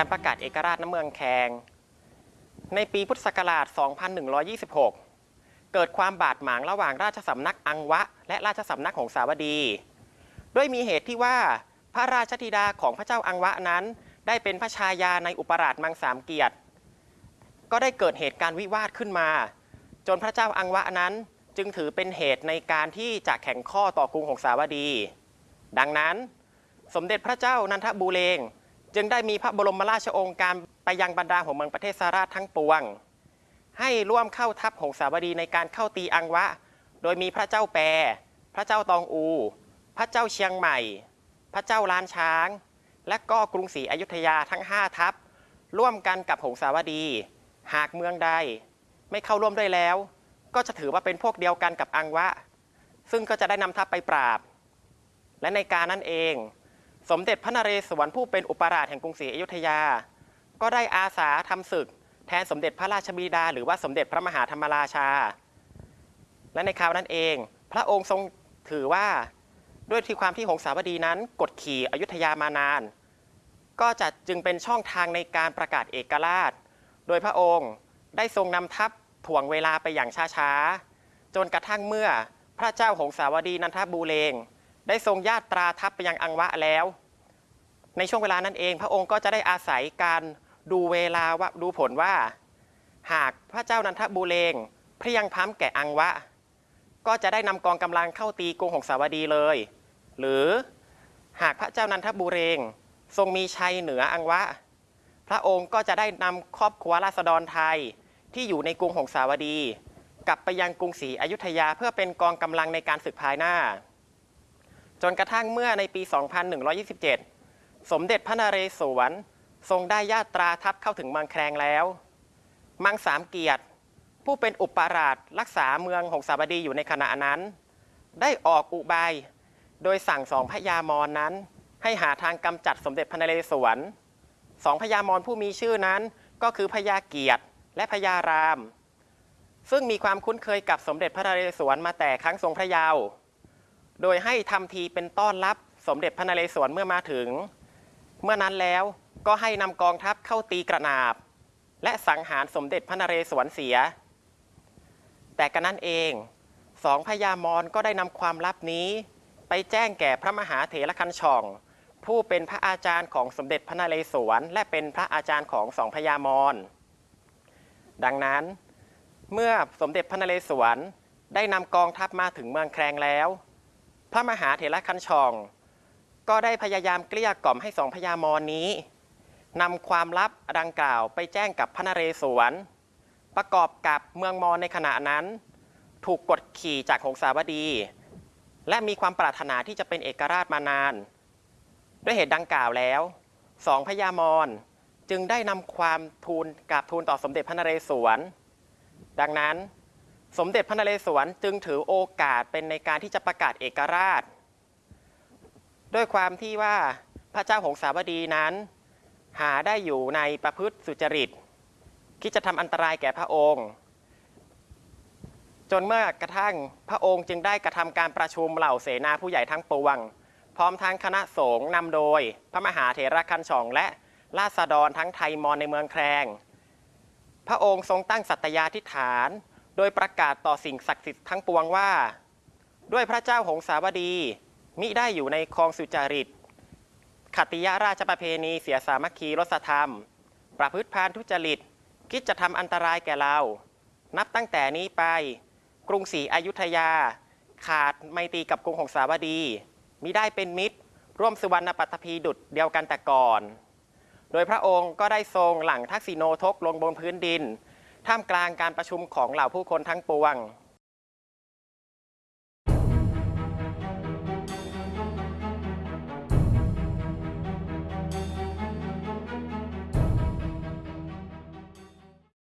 การประกาศเอกราชน้ำเมืองแคงในปีพุทธศักราช 2126 เกิดความบาดหมางระหว่างราชสำนักอังวะ และราชสำนักของสาวดี ด้วยมีเหตุที่ว่า พระราชธิดาของพระเจ้าอังวะนั้น ได้เป็นพระชายาในอุปราชมังสามเกียรติ ก็ได้เกิดเหตุการณ์วิวาทขึ้นมา จนพระเจ้าอังวะนั้นจึงถือเป็นเหตุในการที่จะแข่งข้อต่อกรุงของสาวดี ดังนั้น สมเด็จพระเจ้านันทบูเรง จึงได้มีพระบรมราชโองการไปยังบรรดาหัวเมืองประเทศสาราทั้งปวง ให้ร่วมเข้าทัพหงสาวดีในการเข้าตีอังวะ โดยมีพระเจ้าแปร พระเจ้าตองอู พระเจ้าเชียงใหม่ พระเจ้าล้านช้าง และก็กรุงศรีอยุธยาทั้ง 5 ทัพ ร่วมกันกับหงสาวดี หากเมืองใด ไม่เข้าร่วมด้วยแล้ว ก็จะถือว่าเป็นพวกเดียวกันกับอังวะ ซึ่งก็จะได้นำทัพไปปราบ และในการนั้นเอง สมเด็จพระนเรศวรผู้เป็นอุปราชแห่งกรุงศรีอยุธยา ก็ได้อาสาทำศึก แทนสมเด็จพระราชบิดา หรือว่าสมเด็จพระมหาธรรมราชา และในคราวนั้นเอง พระองค์ทรงถือว่า ด้วยที่ความที่หงสาวดีนั้น กดขี่อยุธยามานาน ก็จะจึงเป็นช่องทางในการประกาศเอกราช โดยพระองค์ได้ทรงนำทัพถ่วงเวลาไปอย่างช้าๆ จนกระทั่งเมื่อพระเจ้าหงสาวดีนันทบูเรงได้ทรงญาตราทัพไปยังอังวะแล้ว ในช่วงเวลานั้นเอง พระองค์ก็จะได้อาศัยการดูเวลาว่าดูผลว่า หากพระเจ้านันทบูเรงเพรียงพร้ำแก่อังวะ ก็จะได้นำกองกำลังเข้าตีกรุงหงสาวดีเลย หรือหากพระเจ้านันทบูเรง ทรงมีชัยเหนืออังวะ พระองค์ก็จะได้นำครอบครัวราษฎรไทยที่อยู่ในกรุงหงสาวดี กลับไปยังกรุงศรีอยุธยาเพื่อเป็นกองกำลังในการศึกภายหน้า จนกระทั่งเมื่อในปี 2127 สมเด็จพระนเรศวรทรงได้ญาตราทัพเข้าถึงเมืองแครงแล้ว มังสามเกียรติ ผู้เป็นอุปราชรักษาเมืองหงสาวดีอยู่ในขณะนั้น ได้ออกอุบาย โดยสั่งสองพญามรนนั้น ให้หาทางกำจัดสมเด็จพระนเรศวรสองพญามรผู้มีชื่อนั้นก็คือพญาเกียรติและพญาราม ซึ่งมีความคุ้นเคยกับสมเด็จพระนเรศวรมาแต่ครั้งทรงพระเยาว์โดยให้ทำทีเป็นต้อนรับสมเด็จพระนเรศวรเมื่อมาถึง เมื่อนั้นแล้วก็ให้นำกองทัพเข้าตีกระนาบ และสังหารสมเด็จพระนเรศวรเสีย แต่กันนั้นเองสองพญามรก็ได้นำความลับนี้ ไปแจ้งแก่พระมหาเถรคันช่อง ผู้เป็นพระอาจารย์ของสมเด็จพระนเรศวร และเป็นพระอาจารย์ของสองพญามรดังนั้น เมื่อสมเด็จพระนเรศวรได้นำกองทัพมาถึงเมืองแครงแล้ว พระมหาเถรคันช่อง ก็ได้พยายามเกลี้ยกล่อมให้สองพญามรนี้นำความลับดังกล่าวไปแจ้งกับพระนเรศวร ประกอบกับเมืองมอญในขณะนั้น ถูกกดขี่จากหงสาวดี และมีความปรารถนาที่จะเป็นเอกราชมานาน ด้วยเหตุดังกล่าวแล้วสองพญามรจึงได้นำความทูลกราบทูลต่อสมเด็จพระนเรศวร ดังนั้นสมเด็จพระนเรศวรจึงถือโอกาสเป็นในการที่จะประกาศเอกราช ด้วยความที่ว่าพระเจ้าหงสาวดีนั้น หาได้อยู่ในประพฤติสุจริตคิดจะทำอันตรายแก่พระองค์ จนเมื่อกระทั่งพระองค์จึงได้กระทำการประชุมเหล่าเสนาผู้ใหญ่ทั้งปวง พร้อมทั้งคณะสงฆ์นำโดย พระมหาเถรคันช่อง และราษฎรทั้งไทยมอญในเมืองแครง พระองค์ทรงตั้งสัตยาธิฐาน โดยประกาศต่อสิ่งศักดิ์สิทธิ์ทั้งปวงว่า ด้วยพระเจ้าหงสาวดี มิได้อยู่ในคลองสุจริตขติยราชประเพณีเสียสามัคคีรสธรรม ประพฤติพานทุจริต คิดจะทำอันตรายแก่เรา นับตั้งแต่นี้ไป กรุงศรีอยุธยา ขาดไมตรีกับกรุงหงสาวดี มิได้เป็นมิตร ร่วมสุวรรณปัตภีดุดเดียวกันแต่ก่อน โดยพระองค์ก็ได้ทรงหลังทักษิโนทกลงบนพื้นดิน ท่ามกลางการประชุมของเหล่าผู้คนทั้งปวง